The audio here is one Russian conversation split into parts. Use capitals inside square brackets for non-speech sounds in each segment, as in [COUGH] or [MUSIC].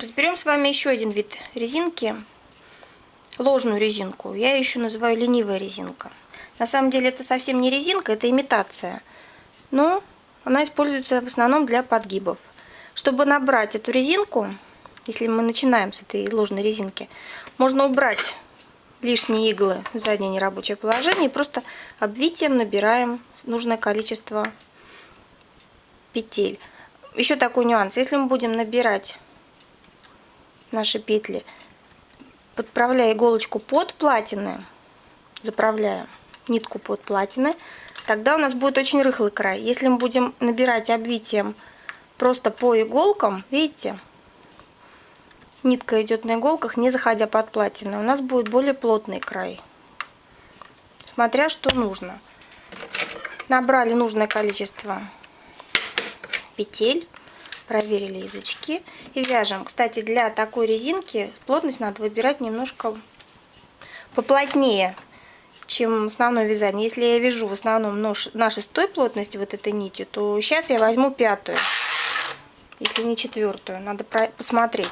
Разберем с вами еще один вид резинки, ложную резинку. Я ее еще называю ленивая резинка. На самом деле это совсем не резинка, это имитация. Но она используется в основном для подгибов. Чтобы набрать эту резинку, если мы начинаем с этой ложной резинки, можно убрать лишние иглы в заднее нерабочее положение и просто обвитием набираем нужное количество петель. Еще такой нюанс. Если мы будем набирать наши петли, подправляя иголочку под платины, заправляя нитку под платины, тогда у нас будет очень рыхлый край. Если мы будем набирать обвитием просто по иголкам, видите, нитка идет на иголках, не заходя под платины, у нас будет более плотный край. Смотря что нужно. Набрали нужное количество петель проверили язычки и вяжем. Кстати, для такой резинки плотность надо выбирать немножко поплотнее, чем основное вязание. Если я вяжу в основном нож, на шестой плотности вот этой нитью, то сейчас я возьму пятую, если не четвертую. Надо посмотреть.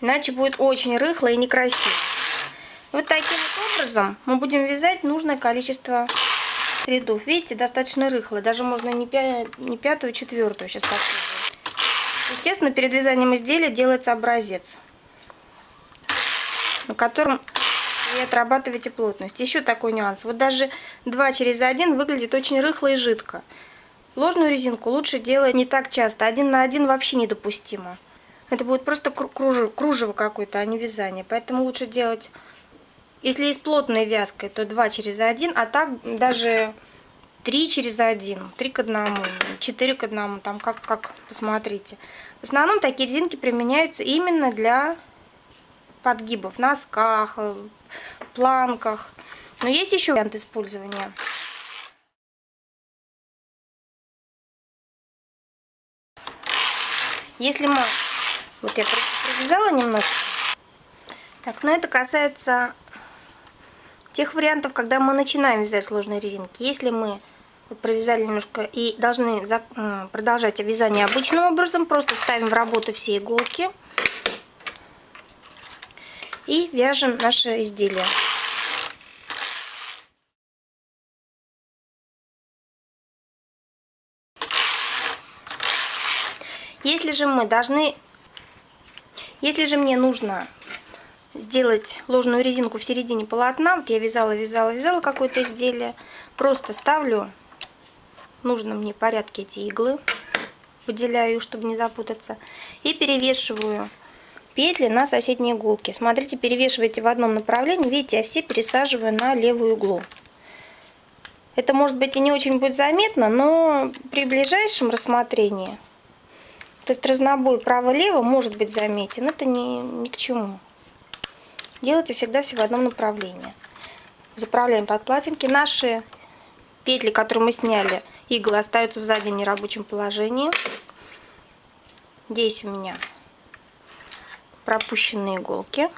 Иначе будет очень рыхло и некрасиво. Вот таким вот образом мы будем вязать нужное количество рядов. Видите, достаточно рыхло. Даже можно не, пя не пятую, а четвертую сейчас попробую. Естественно, перед вязанием изделия делается образец, на котором вы отрабатываете плотность. Еще такой нюанс. Вот даже 2 через 1 выглядит очень рыхло и жидко. Ложную резинку лучше делать не так часто. Один на один вообще недопустимо. Это будет просто кружево, кружево какое-то, а не вязание. Поэтому лучше делать если есть плотная вязка, то 2 через 1, а так даже 3 через 1, 3 к 1, 4 к 1, там как, как посмотрите. В основном такие резинки применяются именно для подгибов, носках, планках. Но есть еще вариант использования. Если мы... Вот я провязала немножко. Так, но это касается тех вариантов, когда мы начинаем вязать сложные резинки. Если мы провязали немножко и должны продолжать вязание обычным образом, просто ставим в работу все иголки и вяжем наше изделие. Если же мы должны, если же мне нужно сделать ложную резинку в середине полотна. Вот я вязала, вязала, вязала какое-то изделие. Просто ставлю в нужном мне порядке эти иглы. Выделяю, чтобы не запутаться. И перевешиваю петли на соседние иголки. Смотрите, перевешивайте в одном направлении. Видите, я все пересаживаю на левую иглу. Это может быть и не очень будет заметно, но при ближайшем рассмотрении этот разнобой право-лево может быть заметен. Это ни, ни к чему. Делайте всегда все в одном направлении. Заправляем под платинки. Наши петли, которые мы сняли, иглы остаются в заднем нерабочем положении. Здесь у меня пропущенные иголки,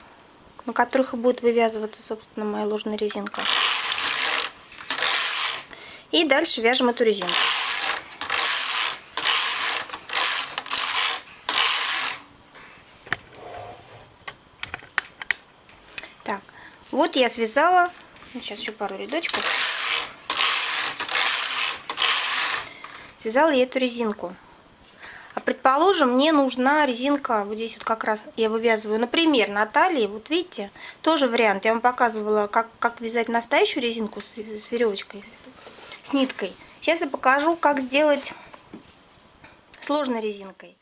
на которых и будет вывязываться, собственно, моя ложная резинка. И дальше вяжем эту резинку. Вот я связала, сейчас еще пару рядочков. Связала я эту резинку. А предположим, мне нужна резинка, вот здесь вот как раз я вывязываю, например, на талии, вот видите, тоже вариант. Я вам показывала, как, как вязать настоящую резинку с, с веревочкой, с ниткой. Сейчас я покажу, как сделать сложной резинкой.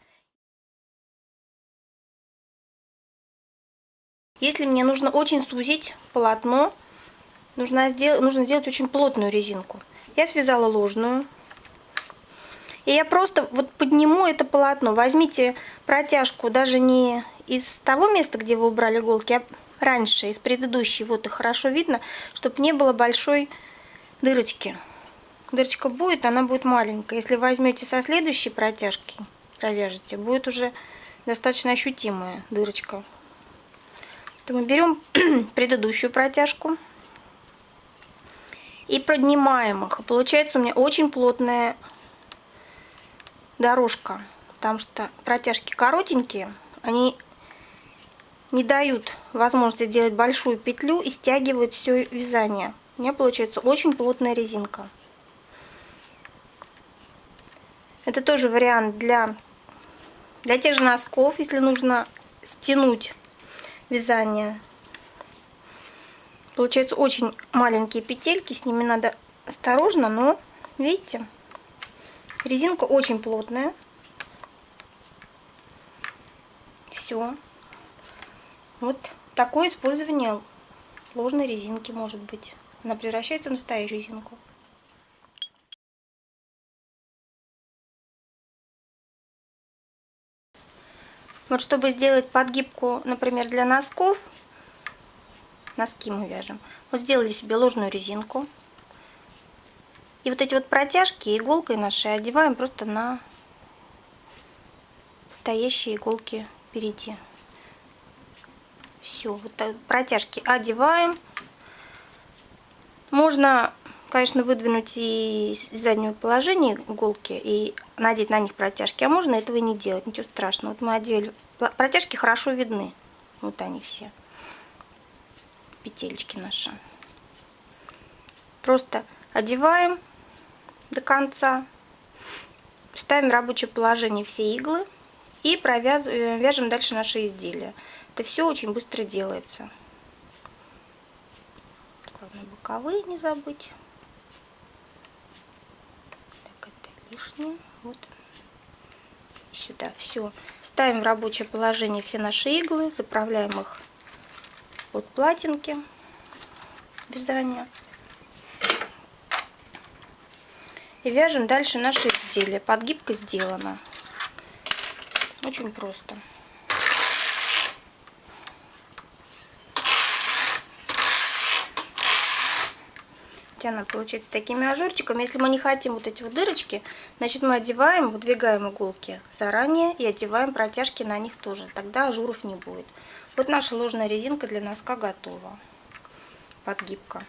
Если мне нужно очень сузить полотно, нужно сделать, нужно сделать очень плотную резинку. Я связала ложную. И я просто вот подниму это полотно. Возьмите протяжку даже не из того места, где вы убрали иголки, а раньше, из предыдущей. Вот и хорошо видно, чтобы не было большой дырочки. Дырочка будет, она будет маленькая. Если возьмете со следующей протяжки, провяжете, будет уже достаточно ощутимая дырочка то мы берем [CLEARS THROAT] предыдущую протяжку и поднимаем их. Получается у меня очень плотная дорожка. потому что протяжки коротенькие, они не дают возможности делать большую петлю и стягивают все вязание. У меня получается очень плотная резинка. Это тоже вариант для, для тех же носков, если нужно стянуть вязание. Получаются очень маленькие петельки, с ними надо осторожно, но видите, резинка очень плотная. Все. Вот такое использование ложной резинки может быть. Она превращается в настоящую резинку. Вот чтобы сделать подгибку, например, для носков, носки мы вяжем, вот сделали себе ложную резинку. И вот эти вот протяжки иголкой нашей одеваем просто на стоящие иголки впереди. Все, вот протяжки одеваем. Можно, конечно, выдвинуть и заднее положение иголки и надеть на них протяжки, а можно этого не делать, ничего страшного. Вот мы одели, протяжки хорошо видны, вот они все, петельки наши. Просто одеваем до конца, ставим рабочее положение все иглы и провязываем, вяжем дальше наши изделия. Это все очень быстро делается. Главное боковые не забыть. Лишнее. Вот. Сюда все. Ставим в рабочее положение все наши иглы, заправляем их под платинки вязания. И вяжем дальше наши изделия. Подгибка сделана. Очень просто. Она получается такими ажурчиками. Если мы не хотим вот эти вот дырочки, значит мы одеваем, выдвигаем иголки заранее и одеваем протяжки на них тоже. Тогда ажуров не будет. Вот наша ложная резинка для носка готова. Подгибка.